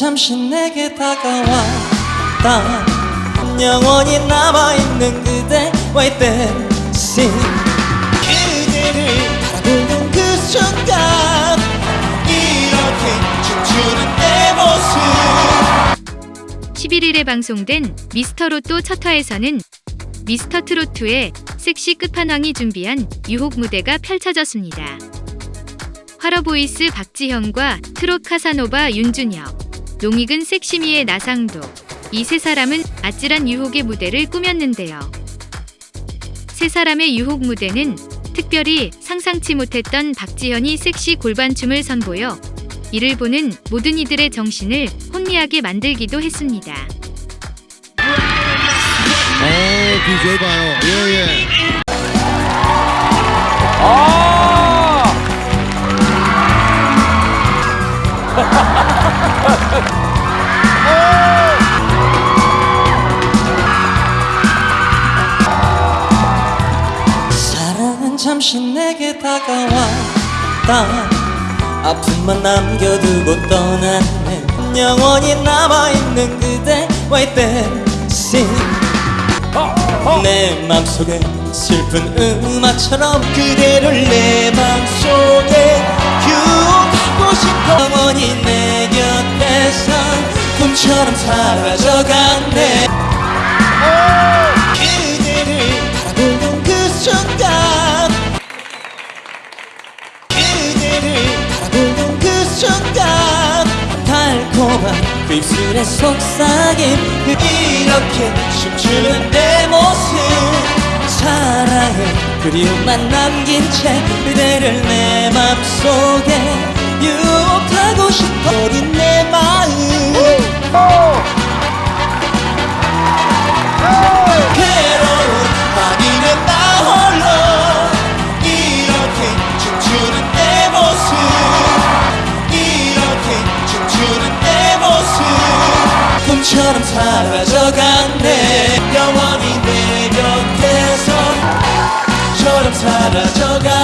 잠시 내게 다가왔다 영원히 남아있는 그 이렇게 춤추는 내 모습. 11일에 방송된 미스터 로또 첫 화에서는 미스터 트로트의 섹시 끝판왕이 준비한 유혹 무대가 펼쳐졌습니다. 화러보이스 박지현과 트롯 카사노바 윤준혁, 농익은 섹시미의 나상도 이 세 사람은 아찔한 유혹의 무대를 꾸몄는데요. 세 사람의 유혹 무대는 특별히 상상치 못했던 박지현이 섹시 골반춤을 선보여 이를 보는 모든 이들의 정신을 혼미하게 만들기도 했습니다. 어, DJ 봐요. 예, 예. 사랑은 잠시 내게 다가왔다 아픔만 남겨두고 떠났네 영원히 남아있는 그대와의 댄싱 내 맘속에 슬픈 음악처럼 그대를 내 맘속에 달콤한 그 입술의 속삭임 그 이렇게 춤추는 내 모습. 사랑을 그리움만 남긴 채 그대를 내 맘속에 유혹하고 싶어 어린 내 마음. 괴로운 밤이면 나 홀로 이렇게 춤추는 내 모습. 이렇게 꿈처럼 사라져갔네. 영원히 내 곁에서 처럼 사라져갔네